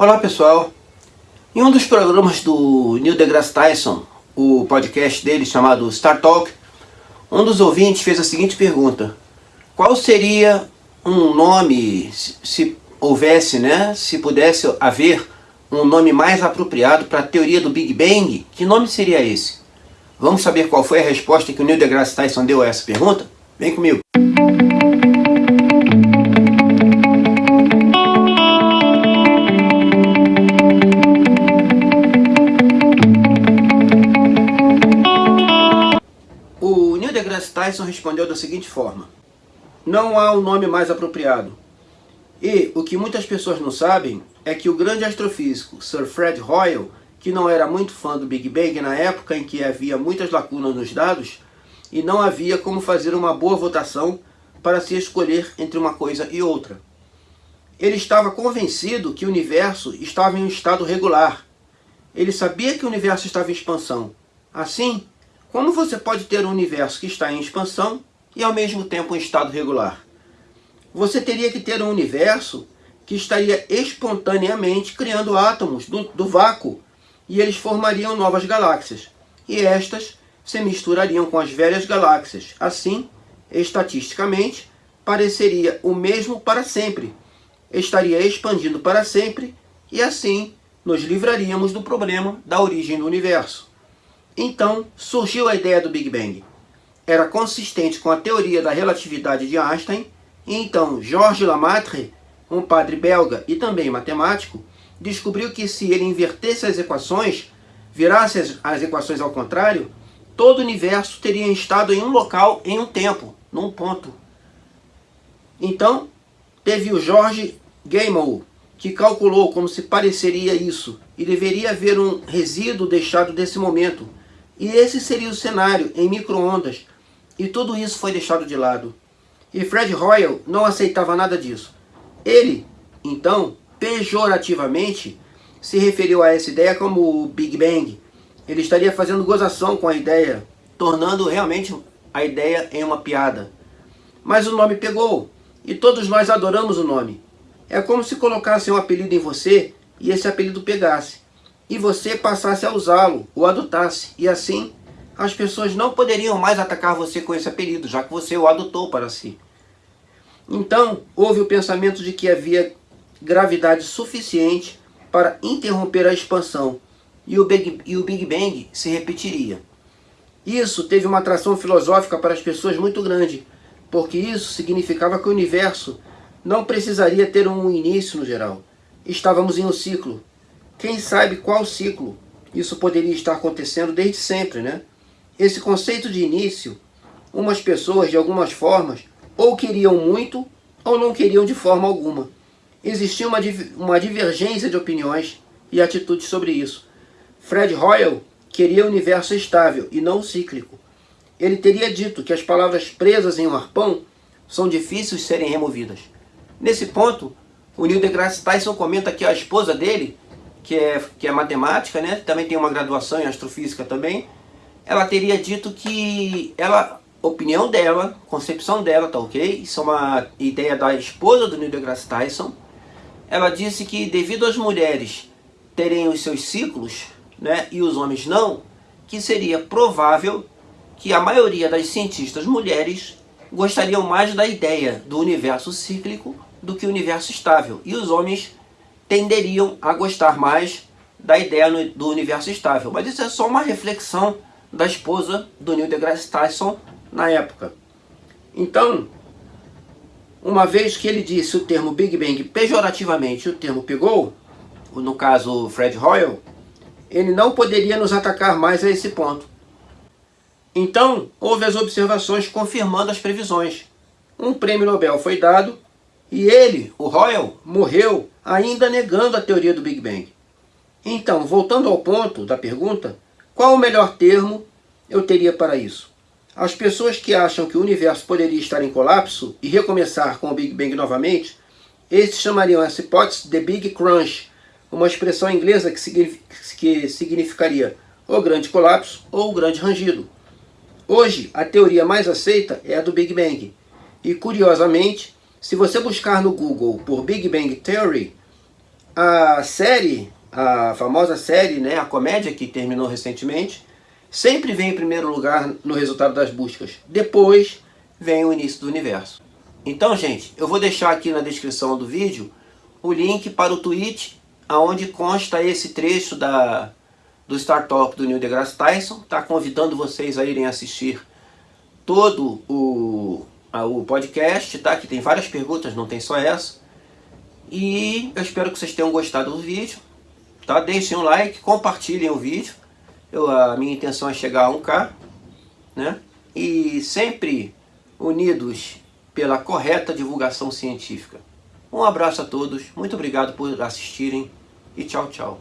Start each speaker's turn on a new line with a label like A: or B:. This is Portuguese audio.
A: Olá pessoal, em um dos programas do Neil deGrasse Tyson, o podcast dele chamado Star Talk, um dos ouvintes fez a seguinte pergunta, qual seria um nome, se houvesse, né, se pudesse haver um nome mais apropriado para a teoria do Big Bang, que nome seria esse? Vamos saber qual foi a resposta que o Neil deGrasse Tyson deu a essa pergunta? Vem comigo! Tyson respondeu da seguinte forma. Não há um nome mais apropriado. E o que muitas pessoas não sabem é que o grande astrofísico Sir Fred Hoyle, que não era muito fã do Big Bang na época em que havia muitas lacunas nos dados, e não havia como fazer uma boa votação para se escolher entre uma coisa e outra. Ele estava convencido que o universo estava em um estado regular. Ele sabia que o universo estava em expansão. Assim, como você pode ter um universo que está em expansão e ao mesmo tempo em estado regular? Você teria que ter um universo que estaria espontaneamente criando átomos do, do vácuo e eles formariam novas galáxias. E estas se misturariam com as velhas galáxias. Assim, estatisticamente, pareceria o mesmo para sempre. Estaria expandindo para sempre e assim nos livraríamos do problema da origem do universo. Então surgiu a ideia do Big Bang. Era consistente com a teoria da relatividade de Einstein, e então Georges Lamaitre, um padre belga e também matemático, descobriu que se ele invertesse as equações, virasse as, as equações ao contrário, todo o universo teria estado em um local, em um tempo, num ponto. Então, teve o George Gamow, que calculou como se pareceria isso, e deveria haver um resíduo deixado desse momento, e esse seria o cenário em microondas. E tudo isso foi deixado de lado. E Fred Hoyle não aceitava nada disso. Ele, então, pejorativamente, se referiu a essa ideia como o Big Bang. Ele estaria fazendo gozação com a ideia, tornando realmente a ideia em uma piada. Mas o nome pegou, e todos nós adoramos o nome. É como se colocassem um apelido em você e esse apelido pegasse e você passasse a usá-lo, ou adotasse, e assim as pessoas não poderiam mais atacar você com esse apelido, já que você o adotou para si. Então, houve o pensamento de que havia gravidade suficiente para interromper a expansão, e o Big, e o Big Bang se repetiria. Isso teve uma atração filosófica para as pessoas muito grande, porque isso significava que o universo não precisaria ter um início no geral. Estávamos em um ciclo, quem sabe qual ciclo isso poderia estar acontecendo desde sempre, né? Esse conceito de início, umas pessoas de algumas formas ou queriam muito ou não queriam de forma alguma. Existia uma, uma divergência de opiniões e atitudes sobre isso. Fred Hoyle queria o universo estável e não cíclico. Ele teria dito que as palavras presas em um arpão são difíceis de serem removidas. Nesse ponto, o Neil deGrasse Tyson comenta que a esposa dele que é, que é matemática, né? também tem uma graduação em astrofísica também, ela teria dito que ela, opinião dela, concepção dela, tá ok? Isso é uma ideia da esposa do Neil deGrasse Tyson. Ela disse que devido às mulheres terem os seus ciclos, né, e os homens não, que seria provável que a maioria das cientistas mulheres gostariam mais da ideia do universo cíclico do que o universo estável. E os homens tenderiam a gostar mais da ideia do universo estável. Mas isso é só uma reflexão da esposa do Neil deGrasse Tyson na época. Então, uma vez que ele disse o termo Big Bang pejorativamente, o termo pegou, no caso Fred Hoyle, ele não poderia nos atacar mais a esse ponto. Então, houve as observações confirmando as previsões. Um prêmio Nobel foi dado e ele, o Hoyle, morreu ainda negando a teoria do Big Bang. Então, voltando ao ponto da pergunta, qual o melhor termo eu teria para isso? As pessoas que acham que o universo poderia estar em colapso e recomeçar com o Big Bang novamente, esses chamariam essa hipótese de Big Crunch, uma expressão inglesa que significaria o grande colapso ou o grande rangido. Hoje, a teoria mais aceita é a do Big Bang. E, curiosamente, se você buscar no Google por Big Bang Theory, a série, a famosa série, né, a comédia que terminou recentemente, sempre vem em primeiro lugar no resultado das buscas. Depois vem o início do universo. Então, gente, eu vou deixar aqui na descrição do vídeo o link para o tweet aonde consta esse trecho da, do Startup do Neil deGrasse Tyson. Tá convidando vocês a irem assistir todo o, o podcast, tá? Que tem várias perguntas, não tem só essa. E eu espero que vocês tenham gostado do vídeo. Tá? Deixem um like, compartilhem o vídeo. Eu, a minha intenção é chegar a 1K. Né? E sempre unidos pela correta divulgação científica. Um abraço a todos, muito obrigado por assistirem e tchau, tchau.